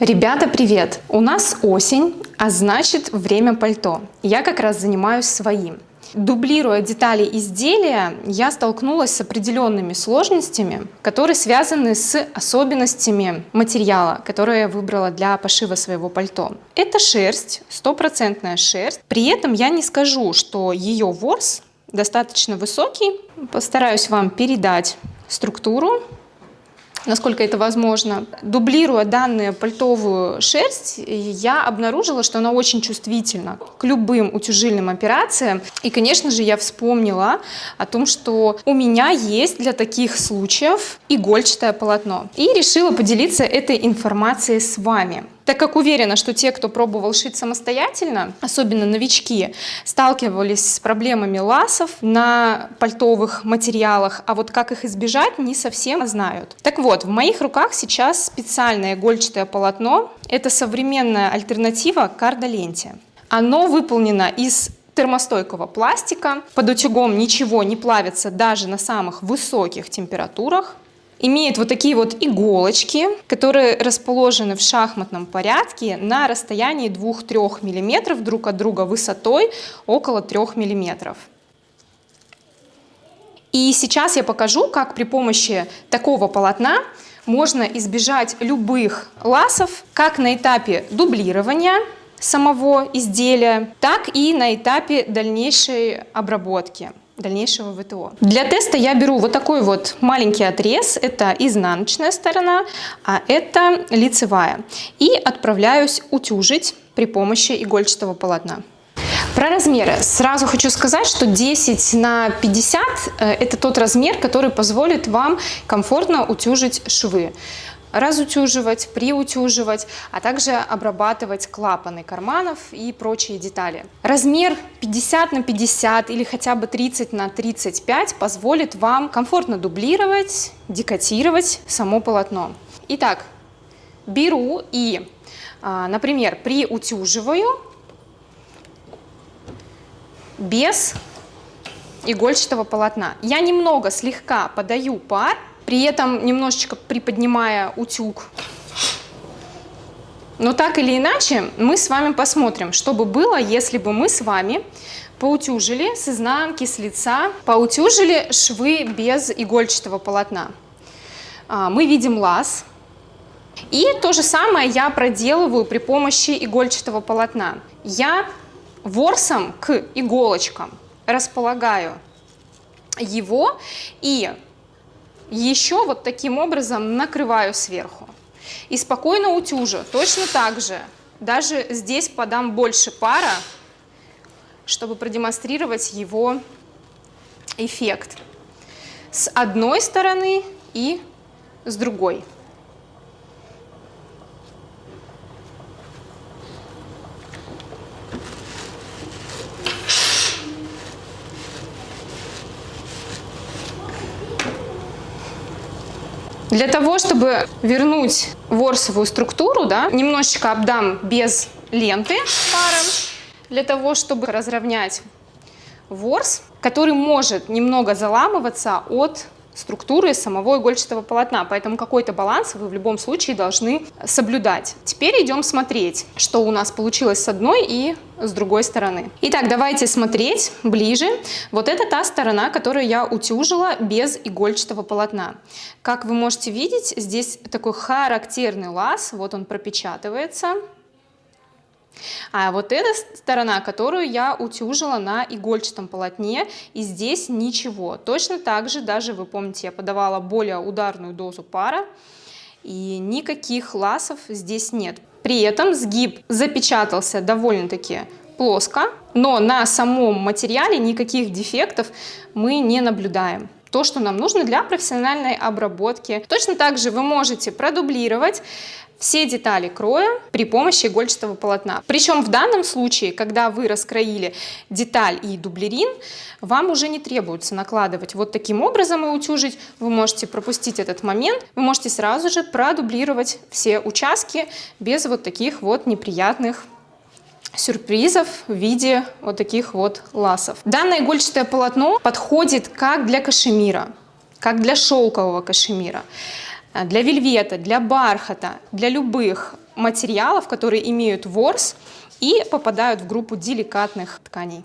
Ребята, привет! У нас осень, а значит время пальто. Я как раз занимаюсь своим. Дублируя детали изделия, я столкнулась с определенными сложностями, которые связаны с особенностями материала, который я выбрала для пошива своего пальто. Это шерсть, стопроцентная шерсть. При этом я не скажу, что ее ворс достаточно высокий. Постараюсь вам передать структуру насколько это возможно. Дублируя данную пальтовую шерсть, я обнаружила, что она очень чувствительна к любым утяжильным операциям. И, конечно же, я вспомнила о том, что у меня есть для таких случаев игольчатое полотно. И решила поделиться этой информацией с вами. Так как уверена, что те, кто пробовал шить самостоятельно, особенно новички, сталкивались с проблемами ласов на пальтовых материалах, а вот как их избежать, не совсем знают. Так вот, в моих руках сейчас специальное игольчатое полотно. Это современная альтернатива кардоленте. Оно выполнено из термостойкого пластика. Под утюгом ничего не плавится даже на самых высоких температурах имеет вот такие вот иголочки, которые расположены в шахматном порядке на расстоянии 2-3 мм друг от друга высотой около 3 мм. И сейчас я покажу, как при помощи такого полотна можно избежать любых ласов, как на этапе дублирования самого изделия, так и на этапе дальнейшей обработки дальнейшего ВТО. Для теста я беру вот такой вот маленький отрез, это изнаночная сторона, а это лицевая. И отправляюсь утюжить при помощи игольчатого полотна. Про размеры. Сразу хочу сказать, что 10 на 50 э, это тот размер, который позволит вам комфортно утюжить швы разутюживать, приутюживать, а также обрабатывать клапаны карманов и прочие детали. Размер 50 на 50 или хотя бы 30 на 35 позволит вам комфортно дублировать, декотировать само полотно. Итак, беру и, а, например, приутюживаю без игольчатого полотна. Я немного слегка подаю пар, при этом немножечко приподнимая утюг. Но так или иначе, мы с вами посмотрим, что бы было, если бы мы с вами поутюжили с изнанки, с лица, поутюжили швы без игольчатого полотна. А, мы видим лаз. И то же самое я проделываю при помощи игольчатого полотна. Я ворсом к иголочкам располагаю его и еще вот таким образом накрываю сверху. И спокойно утюжу. Точно так же. Даже здесь подам больше пара, чтобы продемонстрировать его эффект. С одной стороны и с другой. Для того, чтобы вернуть ворсовую структуру, да, немножечко обдам без ленты паром, для того, чтобы разровнять ворс, который может немного заламываться от структуры самого игольчатого полотна, поэтому какой-то баланс вы в любом случае должны соблюдать. Теперь идем смотреть, что у нас получилось с одной и с другой стороны. Итак, давайте смотреть ближе. Вот это та сторона, которую я утюжила без игольчатого полотна. Как вы можете видеть, здесь такой характерный лаз, вот он пропечатывается. А вот эта сторона, которую я утюжила на игольчатом полотне, и здесь ничего. Точно так же, даже вы помните, я подавала более ударную дозу пара, и никаких ласов здесь нет. При этом сгиб запечатался довольно-таки плоско, но на самом материале никаких дефектов мы не наблюдаем то, что нам нужно для профессиональной обработки. Точно так же вы можете продублировать все детали кроя при помощи игольчатого полотна. Причем в данном случае, когда вы раскроили деталь и дублерин, вам уже не требуется накладывать вот таким образом и утюжить. Вы можете пропустить этот момент, вы можете сразу же продублировать все участки без вот таких вот неприятных сюрпризов в виде вот таких вот ласов. Данное игольчатое полотно подходит как для кашемира, как для шелкового кашемира. А, для вельвета, для бархата, для любых материалов, которые имеют ворс и попадают в группу деликатных тканей.